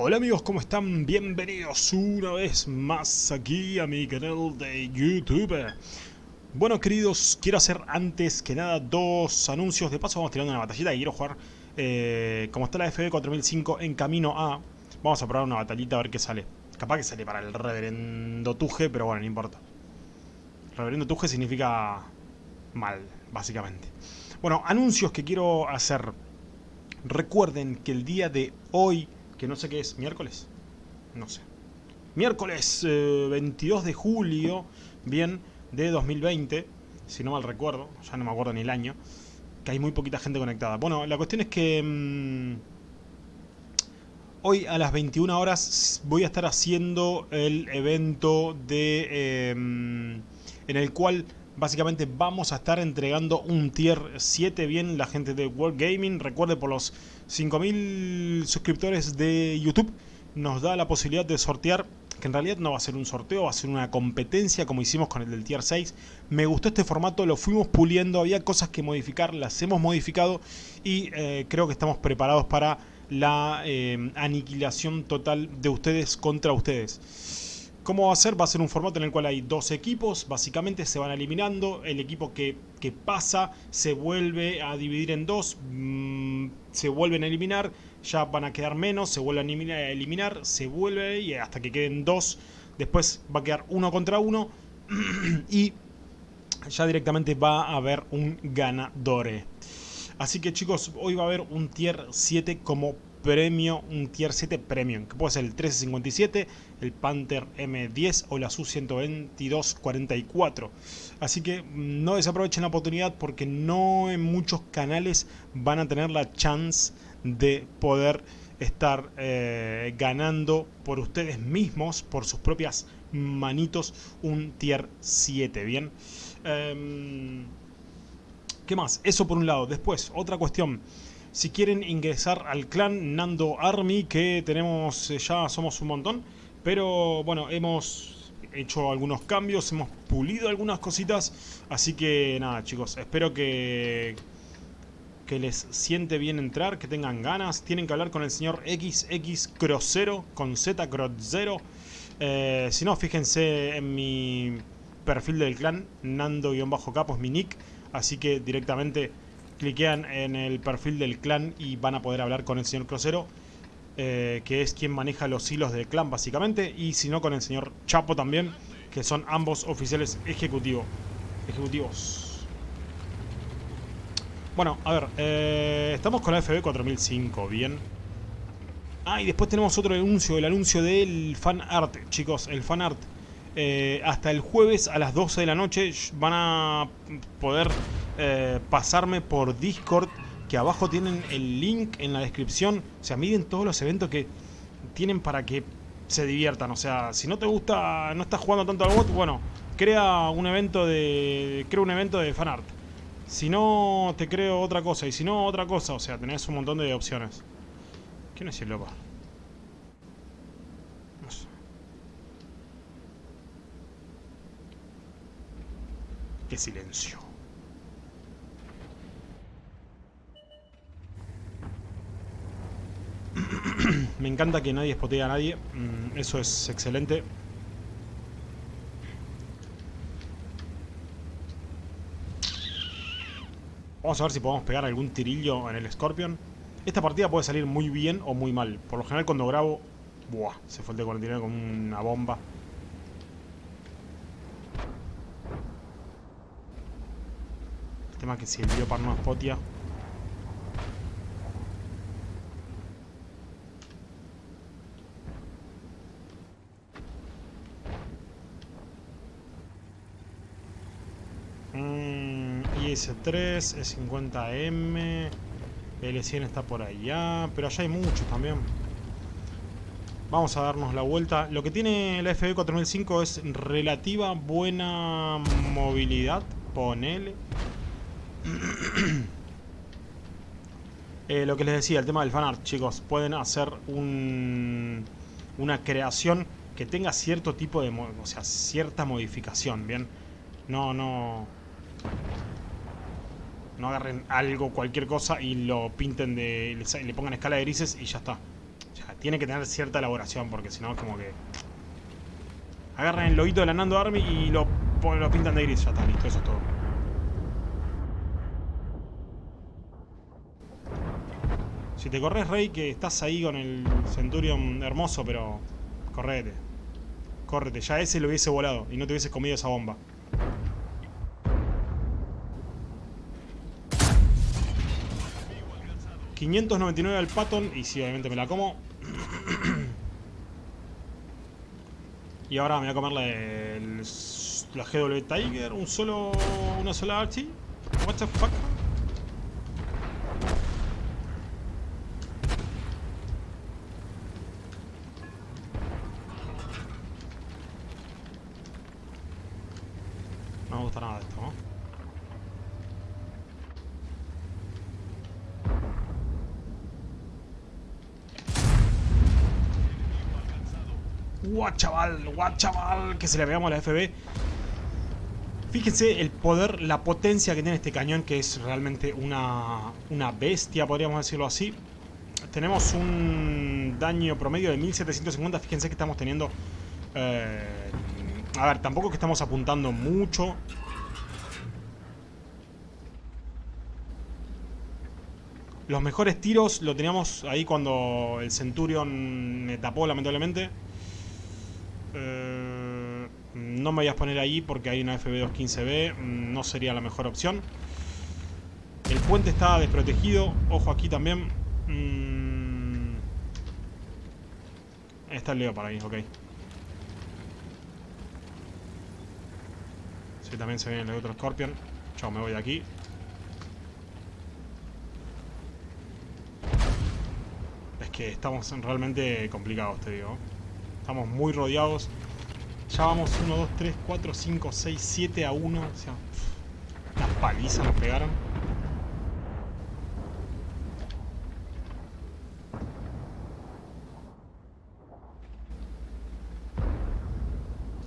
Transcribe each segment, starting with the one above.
Hola amigos, ¿cómo están? Bienvenidos una vez más aquí a mi canal de YouTube. Bueno queridos, quiero hacer antes que nada dos anuncios. De paso vamos tirando una batallita y quiero jugar, eh, como está la FB 4005 en camino a... Vamos a probar una batallita a ver qué sale. Capaz que sale para el reverendo Tuje, pero bueno, no importa. Reverendo Tuje significa mal, básicamente. Bueno, anuncios que quiero hacer. Recuerden que el día de hoy que no sé qué es, miércoles, no sé. Miércoles 22 eh, de julio, bien, de 2020, si no mal recuerdo, ya no me acuerdo ni el año, que hay muy poquita gente conectada. Bueno, la cuestión es que mm, hoy a las 21 horas voy a estar haciendo el evento de em, en el cual básicamente vamos a estar entregando un tier 7 bien la gente de World Gaming. Recuerde por los 5000 suscriptores de YouTube nos da la posibilidad de sortear, que en realidad no va a ser un sorteo, va a ser una competencia como hicimos con el del tier 6. Me gustó este formato, lo fuimos puliendo, había cosas que modificar, las hemos modificado y eh, creo que estamos preparados para la eh, aniquilación total de ustedes contra ustedes. ¿Cómo va a ser? Va a ser un formato en el cual hay dos equipos, básicamente se van eliminando, el equipo que, pasa se vuelve a dividir en dos, mm, se vuelven a eliminar, ya van a quedar menos, se vuelven a eliminar, se vuelve y hasta que queden dos, después va a quedar uno contra uno y ya directamente va a haber un ganador. Así que chicos, hoy va a haber un tier 7 como premio, un tier 7 premium, que puede ser el 1357, el Panther M10 o la Su-122-44. Así que mm, no desaprovechen la oportunidad porque no en muchos canales van a tener la chance de poder estar eh, ganando por ustedes mismos, por sus propias manitos, un tier 7, ¿bien? Em, ¿Qué más? Eso por un lado. Después, otra cuestión si quieren ingresar al clan Nando Army, que tenemos, eh, ya somos un montón, pero bueno, hemos hecho algunos cambios, hemos pulido algunas cositas, así que nada chicos, espero que, que les siente bien entrar, que tengan ganas, tienen que hablar con el señor XX Crossero, con Z Crossero, eh, si no, fíjense en mi perfil del clan, Nando-Capo es mi nick, así que directamente cliquean en el perfil del clan y van a poder hablar con el señor Crucero, eh, que es quien maneja los hilos del clan básicamente, y si no con el señor Chapo también, que son ambos oficiales ejecutivo, ejecutivos. Bueno, a ver, eh, estamos con la FB 4005, bien. Ah, y después tenemos otro anuncio, el anuncio del fan art, chicos, el fan art. Eh, hasta el jueves a las 12 de la noche van a poder eh, pasarme por Discord, que abajo tienen el link en la descripción. O sea, miren todos los eventos que tienen para que se diviertan. O sea, si no te gusta, no estás jugando tanto al bot, bueno, crea un evento de. Crea un evento de fanart. Si no, te creo otra cosa. Y si no, otra cosa. O sea, tenés un montón de opciones. ¿Quién es el loco? No sé. Qué silencio. Me encanta que nadie espotee a nadie. Mm, eso es excelente. Vamos a ver si podemos pegar algún tirillo en el Scorpion. Esta partida puede salir muy bien o muy mal. Por lo general cuando grabo... Buah, se fue el de 49 con una bomba. El tema es que si el para no spotia... S3, E50M, L100 está por allá, pero allá hay muchos también. Vamos a darnos la vuelta. Lo que tiene la FB 4005 es relativa buena movilidad, ponele. eh, lo que les decía, el tema del fanart, chicos. Pueden hacer un, una creación que tenga cierto tipo de... O sea, cierta modificación, ¿bien? No, no... No agarren algo, cualquier cosa y lo pinten de... le, pongan escala de grises y ya está. Tiene que tener cierta elaboración, porque si no es como que... Agarran el loguito de la Nando Army y lo, lo pintan de gris. Ya está, listo, eso es todo. Si te corres, Rey, que estás ahí con el Centurion hermoso, pero... Correte. Córrete. Ya ese lo hubiese volado y no te hubieses comido esa bomba. $599 al Patton y sí, obviamente me la como. y ahora me voy a comer la, la GW Tiger, un solo, una sola archi. What the fuck? ¡Guau, chaval! ¡Guau, chaval! Que se le veamos a la FB. Fíjense el poder, la potencia que tiene este cañón, que es realmente una, una bestia, podríamos decirlo así. Tenemos un daño promedio de 1750. Fíjense que estamos teniendo... Eh, a ver, tampoco que estamos apuntando mucho. Los mejores tiros lo teníamos ahí cuando el Centurion me tapó, lamentablemente. Eh, no me voy a poner ahí porque hay una FB215B. Mm, no sería la mejor opción. El puente está desprotegido. Ojo aquí también. Mm, está el Leo para ahí, ok. Sí, también se viene el otro Scorpion. Chao, me voy de aquí. Es que estamos realmente complicados, te digo. Estamos muy rodeados. Ya vamos 1, 2, 3, 4, 5, 6, 7 a 1. O sea, las palizas nos pegaron.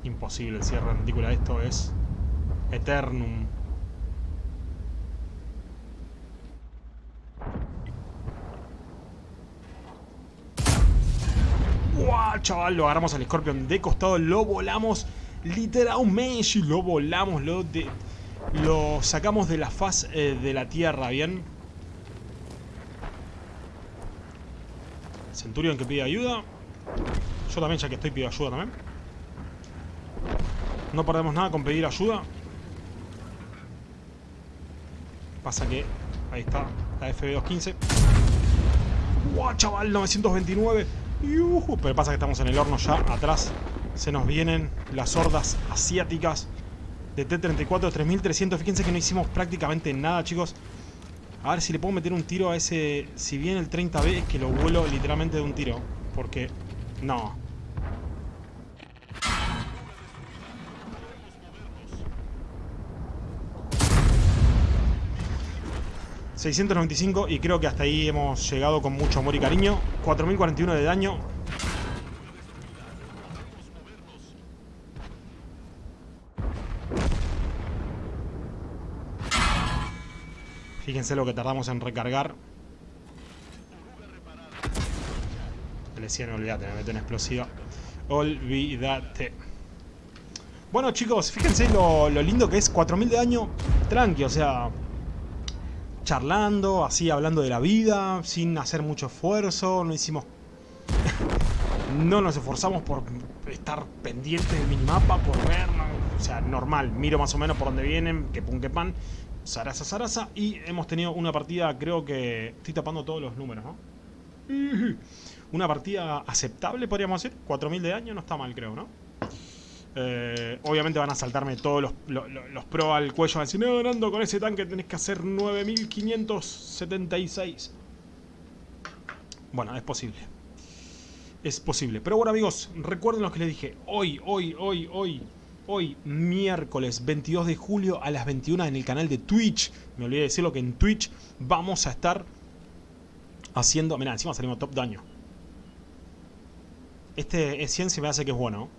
Imposible el cierre retícula. Esto es Eternum. Chaval! Lo agarramos al Scorpion de costado, lo volamos literalmente, lo volamos, lo, de, lo sacamos de la faz eh, de la tierra, ¿bien? Centurion que pide ayuda. Yo también, ya que estoy, pido ayuda también. No perdemos nada con pedir ayuda. Pasa que... Ahí está, la FB215. ¡Guau, chaval! 929. Pero pasa que estamos en el horno ya, atrás se nos vienen las hordas asiáticas de T-34 3300. Fíjense que no hicimos prácticamente nada, chicos. A ver si le puedo meter un tiro a ese... Si viene el 30B es que lo vuelo literalmente de un tiro. Porque... No. 695 y creo que hasta ahí hemos llegado con mucho amor y cariño. 4041 de daño. Fíjense lo que tardamos en recargar. Le decía, olvídate, me meto en explosiva. Olvídate. Bueno chicos, fíjense lo, lo lindo que es 4000 de daño. Tranqui, o sea, charlando, así hablando de la vida, sin hacer mucho esfuerzo, no hicimos... no nos esforzamos por estar pendientes del minimapa, por ver, o sea, normal, miro más o menos por dónde vienen, que pun que pan, zaraza zaraza, y hemos tenido una partida, creo que... estoy tapando todos los números, ¿no? Una partida aceptable, podríamos decir, 4000 de daño, no está mal, creo, ¿no? Eh, obviamente van a saltarme todos los, los, pro al cuello. Van a decir, no, Nando, con ese tanque tenés que hacer 9576. Bueno, es posible. Es posible. Pero bueno, amigos, recuerden lo que les dije. Hoy, hoy, hoy, hoy, hoy, miércoles 22 de julio a las 21 en el canal de Twitch. Me olvidé de decirlo que en Twitch vamos a estar haciendo... Mirá, encima salimos top daño. Este es 100 se me hace que es bueno,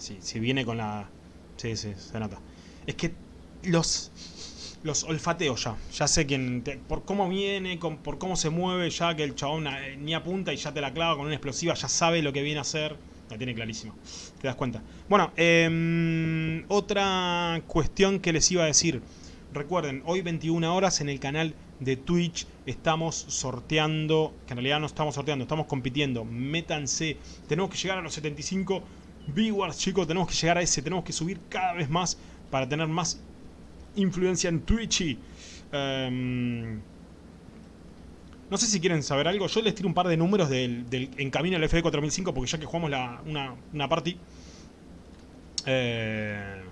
si, viene con la... Sí, sí, se nota. Es que los... los olfateo ya. Ya sé quién, por cómo viene, por cómo se mueve, ya que el chabón eh, ni apunta y ya te la clava con una explosiva, ya sabe lo que viene a hacer. La tiene clarísimo. Te das cuenta. Bueno, em, otra cuestión que les iba a decir. Recuerden, hoy 21 horas en el canal de Twitch estamos sorteando, que en realidad no estamos sorteando, estamos compitiendo. Métanse, tenemos que llegar a los 75 viewers, chicos, tenemos que llegar a ese, tenemos que subir cada vez más para tener más influencia en Twitch. Em, no sé si quieren saber algo. Yo les tiro un par de números del, en camino al FD 4005 porque ya que jugamos la, una, una party. Eh,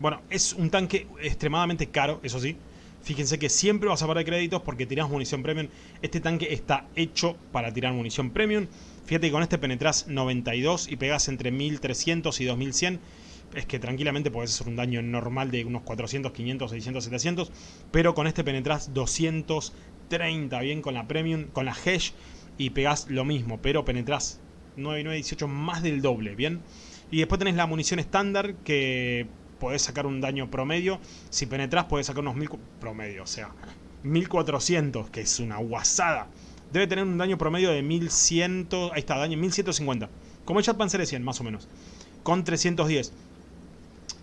bueno, es un tanque extremadamente caro, eso sí. Fíjense que siempre vas a perder créditos porque tirás munición premium. Este tanque está hecho para tirar munición premium. Fíjate que con este penetras 92 y pegas entre 1300 y 2100 es que tranquilamente podés hacer un daño normal de unos 400, 500, 600, 700, pero con este penetras 230, bien, con la Premium, con la Hesh, y pegás lo mismo, pero penetras 9918 más del doble, bien. Y después tenés la munición estándar que podés sacar un daño promedio, si penetras podés sacar unos 1000 promedio, o sea, 1400, que es una guasada. Debe tener un daño promedio de 1100, ahí está, daño 1150. Como el Jet Panzer 100, más o menos. Con 310.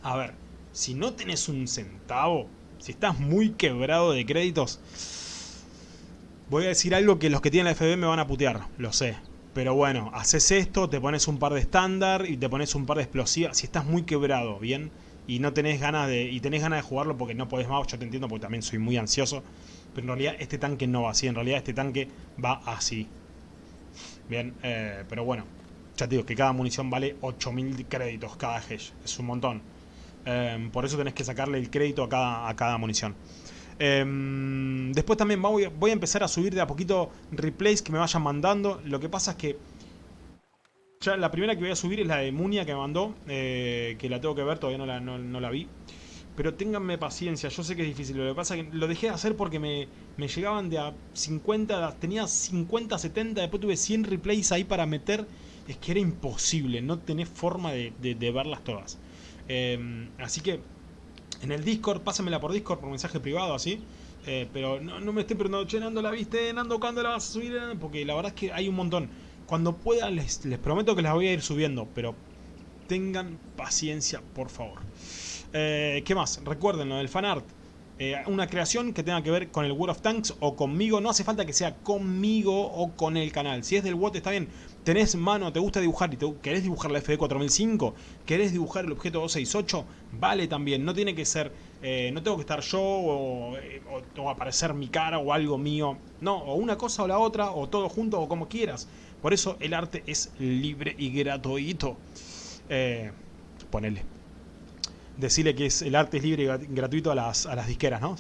A ver, si no tenés un centavo, si estás muy quebrado de créditos, voy a decir algo que los que tienen la FB me van a putear, lo sé. Pero bueno, haces esto, te pones un par de estándar y te pones un par de explosivas. Si estás muy quebrado, ¿bien? Y no tenés ganas de. Y tenés ganas de jugarlo porque no podés más, yo te entiendo porque también soy muy ansioso. Pero en realidad este tanque no va así, en realidad este tanque va así. Bien, eh, pero bueno. Ya te digo que cada munición vale 8000 créditos cada hash. Es un montón. Em, por eso tenés que sacarle el crédito a cada, a cada munición. Em, después también voy, voy, a empezar a subir de a poquito replays que me vayan mandando. Lo que pasa es que ya la primera que voy a subir es la de Munia que me mandó, eh, que la tengo que ver, todavía no la, no, la, vi. Pero ténganme paciencia, yo sé que es difícil. Lo que pasa es que lo dejé de hacer porque me, me llegaban de a 50, tenía 50, 70, después tuve 100 replays ahí para meter. Es que era imposible, no tenés forma de, de verlas todas. Em, así que en el Discord, pásamela por Discord, por mensaje privado, así. Eh, pero no, me estoy preguntando, che, Nando, ¿la viste? Nando, ¿cuándo la vas a subir? Porque la verdad es que hay un montón. Cuando pueda, les, les prometo que las voy a ir subiendo, pero tengan paciencia, por favor. Eh, ¿Qué más? Recuerden lo del fanart. Eh, una creación que tenga que ver con el World of Tanks o conmigo. No hace falta que sea conmigo o con el canal. Si es del WOT está bien. Tenés mano, te gusta dibujar y te, querés dibujar la FD4005, querés dibujar el objeto 268, vale también. No tiene que ser, eh, no tengo que estar yo o, aparecer mi cara o algo mío. No, o una cosa o la otra, o todo junto o como quieras. Por eso el arte es libre y gratuito. Eh, ponele decirle que es, el arte es libre y gratuito a las, a las disqueras, ¿no?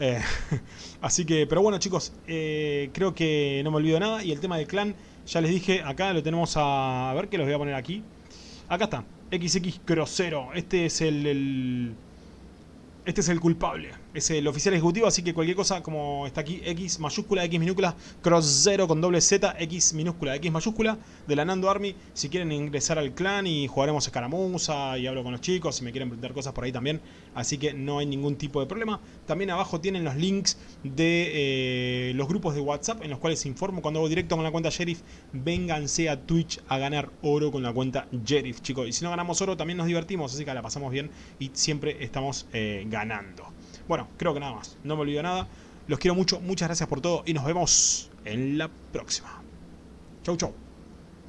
Eh, así que, pero bueno chicos, eh, creo que no me olvido nada. Y el tema del clan, ya les dije, acá lo tenemos a... A ver que los voy a poner aquí. Acá está, XX Crosero. Este es el este es el culpable, es el oficial ejecutivo, así que cualquier cosa como está aquí, X mayúscula, X minúscula, cross 0 con doble Z, X minúscula, X mayúscula, de la Nando Army, si quieren ingresar al clan y jugaremos escaramuza y hablo con los chicos, si me quieren preguntar cosas por ahí también, así que no hay ningún tipo de problema. También abajo tienen los links de eh, los grupos de WhatsApp en los cuales informo cuando hago directo con la cuenta Sheriff, vénganse a Twitch a ganar oro con la cuenta Sheriff, chicos, y si no ganamos oro también nos divertimos, así que la pasamos bien y siempre estamos... Eh, ganando. Bueno, creo que nada más. No me olvido nada. Los quiero mucho. Muchas gracias por todo y nos vemos en la próxima. Chau, chau.